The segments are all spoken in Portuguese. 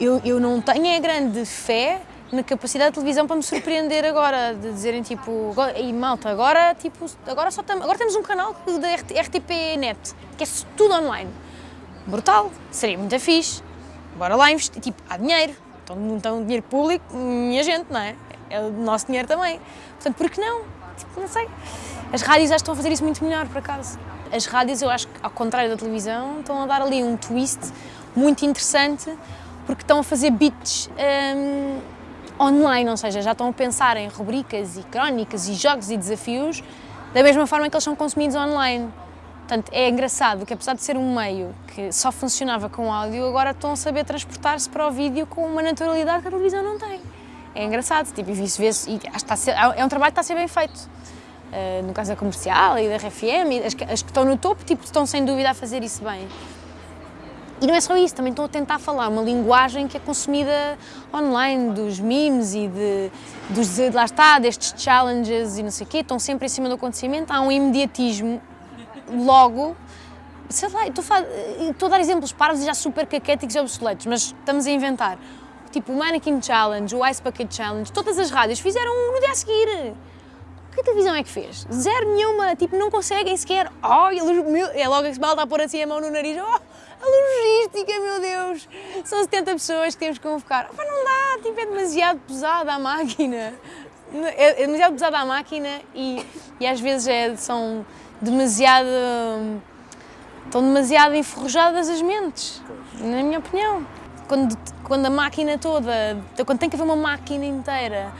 eu, eu não tenho é grande fé na capacidade da televisão para me surpreender agora, de dizerem tipo, e malta, agora, tipo, agora, só tam, agora temos um canal da RTP Net, que é tudo online. Brutal, seria muito fixe, bora lá investir, tipo, há dinheiro, então não dinheiro público, minha gente, não é? É o nosso dinheiro também. Portanto, por que não? Tipo, não sei. As rádios acho que estão a fazer isso muito melhor, por acaso. As rádios, eu acho que, ao contrário da televisão, estão a dar ali um twist muito interessante, porque estão a fazer beats um, online, ou seja, já estão a pensar em rubricas e crónicas e jogos e desafios da mesma forma que eles são consumidos online. Portanto, é engraçado que apesar de ser um meio que só funcionava com áudio, agora estão a saber transportar-se para o vídeo com uma naturalidade que a televisão não tem. É engraçado, tipo, e isso vê-se, é um trabalho que está a ser bem feito. Uh, no caso da comercial e da RFM, as, as que estão no topo, tipo, estão sem dúvida a fazer isso bem. E não é só isso, também estão a tentar falar uma linguagem que é consumida online, dos memes e de, dos, lá está, destes challenges e não sei o quê, estão sempre em cima do acontecimento, há um imediatismo logo, sei lá, estou a, estou a dar exemplos parvos e já super caquéticos e obsoletos, mas estamos a inventar. Tipo o Mannequin Challenge, o Ice Bucket Challenge, todas as rádios fizeram no dia a seguir. Que televisão é que fez? Zero nenhuma, tipo, não conseguem sequer. Oh, é logo que se malta a pôr assim a mão no nariz. Oh, a meu Deus! São 70 pessoas que temos que convocar. Opa, não dá, tipo, é demasiado pesada a máquina. É, é demasiado pesada a máquina e, e às vezes é, são demasiado... estão demasiado enferrujadas as mentes, na minha opinião. Quando, quando a máquina toda, quando tem que haver uma máquina inteira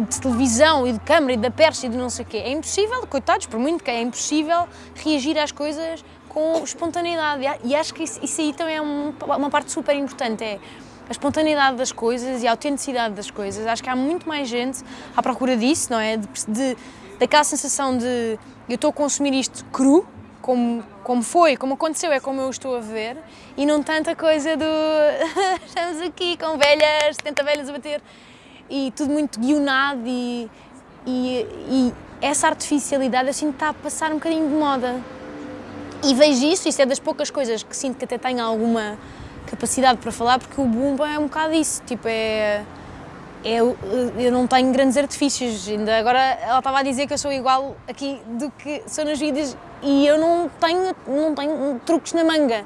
de, televisão e de câmara e da percha e de não sei o quê, é impossível, coitados, por muito que é impossível reagir às coisas com espontaneidade. E acho que isso, isso aí também é um, uma parte super importante, é a espontaneidade das coisas e a autenticidade das coisas. Acho que há muito mais gente à procura disso, não é? De, de daquela sensação de eu estou a consumir isto cru, como, como foi, como aconteceu, é como eu estou a ver, e não tanta coisa do estamos aqui com velhas, 70 velhas a bater, e tudo muito guionado e, e, e essa artificialidade assim está a passar um bocadinho de moda. E vejo isso, isso é das poucas coisas que sinto que até tenho alguma capacidade para falar, porque o Bumba é um bocado isso, tipo, é, é... Eu não tenho grandes artifícios, ainda agora ela estava a dizer que eu sou igual aqui do que sou nas vídeos e eu não tenho, não tenho truques na manga.